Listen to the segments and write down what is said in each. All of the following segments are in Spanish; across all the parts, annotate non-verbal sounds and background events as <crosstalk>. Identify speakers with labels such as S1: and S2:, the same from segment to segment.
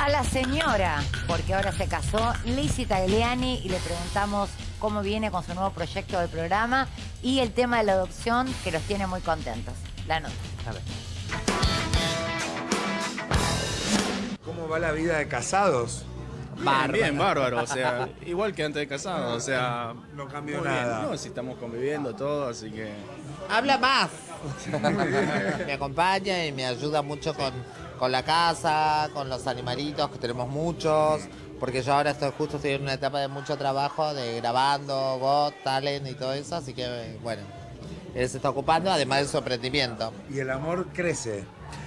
S1: A la señora, porque ahora se casó, Lizzie Tagliani, y le preguntamos cómo viene con su nuevo proyecto del programa y el tema de la adopción que los tiene muy contentos. La nota.
S2: A ver.
S3: ¿Cómo va la vida de casados?
S2: Bien, bien, bárbaro, o sea, <laughs> igual que antes de casado, o sea...
S3: No cambió
S2: muy bien,
S3: nada.
S2: No, si estamos conviviendo todo, así que...
S4: Habla más. <laughs> me acompaña y me ayuda mucho con, con la casa, con los animalitos, que tenemos muchos. Porque yo ahora estoy justo estoy en una etapa de mucho trabajo, de grabando, Got, Talent y todo eso. Así que, bueno, él se está ocupando, además del sorprendimiento.
S3: Y el amor crece,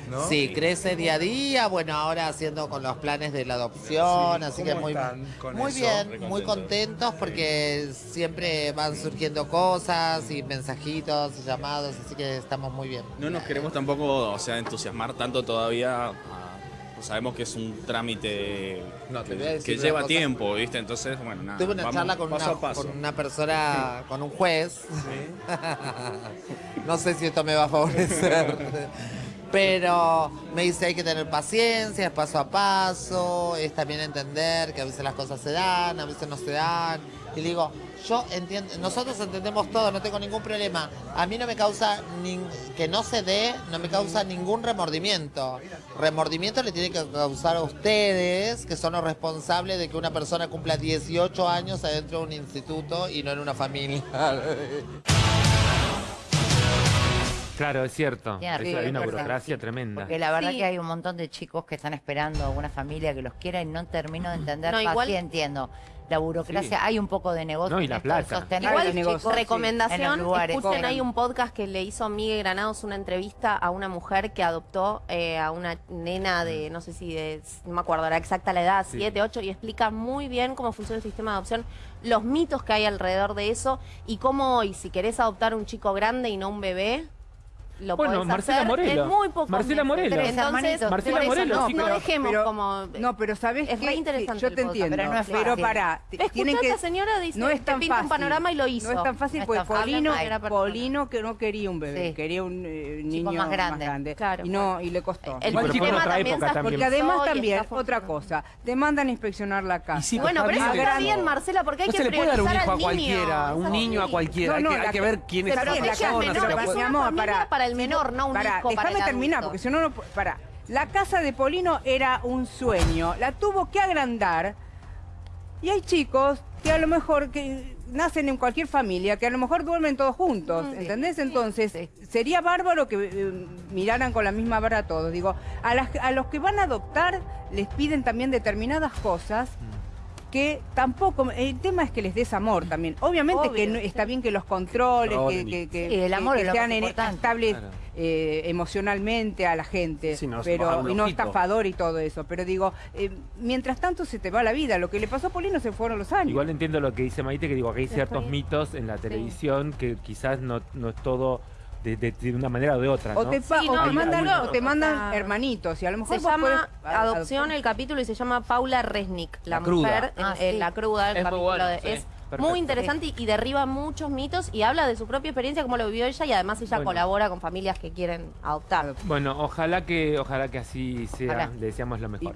S3: ¿no?
S4: Sí, crece día a día, bueno, ahora haciendo con los planes de la adopción,
S3: Sí,
S4: así
S3: ¿cómo
S4: que muy, bien, muy
S2: contentos.
S4: porque siempre van surgiendo cosas y mensajitos y llamados, así que estamos muy bien.
S2: No nos queremos tampoco, o sea, entusiasmar tanto todavía. ah, pues sabemos que es un trámite
S4: No,
S2: que, lleva
S4: cosa.
S2: tiempo, ¿viste? Entonces, bueno, nada.
S4: Tuve una
S2: vamos
S4: charla con
S2: paso
S4: una,
S2: paso.
S4: con una persona, con un juez. <laughs> no sé si esto me va a favorecer. <laughs> Pero me dice hay que tener paciencia, es paso a paso, es también entender que a veces las cosas se dan, a veces no se dan. Y le digo, yo entiendo, nosotros entendemos todo, no tengo ningún problema. A mí no me causa, que no se dé, no me causa ningún remordimiento. Remordimiento le tiene que causar a ustedes, que son los responsables de que una persona cumpla 18 años adentro de un instituto y no en una familia. <laughs>
S5: Claro, es cierto. Es-
S1: razón,
S5: hay una burocracia tremenda.
S1: Porque la verdad
S6: Sí.
S1: que hay un montón de chicos que están esperando una familia que los quiera y no termino de entender.
S6: No, igual-
S1: sí entiendo. La burocracia,
S5: Sí.
S1: hay un poco de negocio.
S5: No, y la plata.
S6: Igual,
S1: chicos en
S6: recomendación,
S1: lugares.
S6: escuchen, hay un podcast que le hizo Miguel Granados una entrevista a una mujer que adoptó eh, a una nena de, no sé si de, no me acuerdo la exacta la edad,
S5: Sí.
S6: 7, 8, y explica muy bien cómo funciona el sistema de adopción, los mitos que hay alrededor de eso, y cómo hoy, si querés adoptar un chico grande y no un bebé, lo
S5: Bueno,
S6: podés
S5: Marcela
S6: hacer
S5: Morelo.
S6: en muy pocos
S5: Marcela
S6: meses.
S5: Morelo.
S1: Tres
S6: Entonces.
S5: Marcela
S6: por eso
S5: Morelo,
S6: no,
S5: sí,
S6: no dejemos
S7: pero-
S6: como...
S7: No, pero ¿sabes
S6: Es re interesante
S7: Yo te
S6: podcast,
S7: entiendo.
S1: pero no es
S7: Pero para,
S6: Escuchá
S7: tienen
S6: a
S7: que...
S6: esta señora dice,
S7: no es
S6: te pinta
S7: fácil.
S6: un panorama y lo hizo.
S7: No es tan fácil
S1: No es
S7: porque Polino que no quería un bebé,
S1: Sí.
S7: quería un eh, niño
S1: más grande.
S6: Claro.
S7: Y no, y le costó.
S6: El
S5: otra
S6: también se.
S7: Porque además también, otra cosa, te mandan a inspeccionar la casa.
S6: Bueno, pero eso
S8: Está
S7: bien.
S6: Marcela, porque hay
S8: No
S6: que
S8: se le puede dar un
S6: priorizar
S8: hijo a
S6: al niño.
S8: cualquiera, un niño a cualquiera. hay,
S7: No,
S8: que,
S7: no,
S8: ver quién
S6: se
S8: es
S6: protege al menor,
S8: se la
S6: es una familia
S7: para-
S6: para el menor, no un
S7: Pará,
S6: hijo para
S7: déjame terminar, porque si no, no... Para, la casa de Polino era un sueño, la tuvo que agrandar y hay chicos que a lo mejor que nacen en cualquier familia, que a lo mejor duermen todos juntos,
S6: Mm, sí.
S7: ¿entendés? Entonces,
S1: sí.
S7: sería bárbaro que eh, miraran con la misma vara a todos. Digo, a, las- a los que van a adoptar les piden también determinadas cosas que tampoco, el tema es que les des amor también. Obviamente
S6: Obvio,
S7: que no-
S6: sí.
S7: está bien que los controles, que,
S8: y-
S7: que, que-
S1: Sí, el amor
S7: que
S1: es
S7: sean estables
S8: Claro.
S7: eh, emocionalmente a la gente,
S8: Sí,
S7: pero y no estafador y todo eso. Pero digo, eh, mientras tanto se te va la vida. Lo que le pasó a Polino se fueron los años.
S5: Igual entiendo lo que dice Maite, que digo que hay ciertos mitos en la televisión que quizás no, no es todo de, de- de una manera o de otra,
S7: o
S5: ¿no?
S7: te, pa-
S6: Sí,
S7: o te mandan,
S6: seguro.
S7: o te mandan
S6: O sea,
S7: hermanitos y a lo mejor
S6: Se llama
S7: podés
S6: Adopción
S7: adoptar.
S6: el capítulo y se llama Paula Resnick, la,
S8: La cruda.
S6: mujer,
S1: Ah,
S6: en- en
S1: sí.
S6: la cruda, el
S2: Es muy
S6: capítulo
S2: bueno,
S6: de-
S2: sí.
S6: es
S5: Perfecto.
S6: muy interesante y, y derriba muchos mitos y habla de su propia experiencia, cómo lo vivió ella y además ella
S5: Bueno.
S6: colabora con familias que quieren adoptar.
S5: Bueno, ojalá que, ojalá que así sea.
S1: Ojalá.
S5: Le deseamos lo mejor.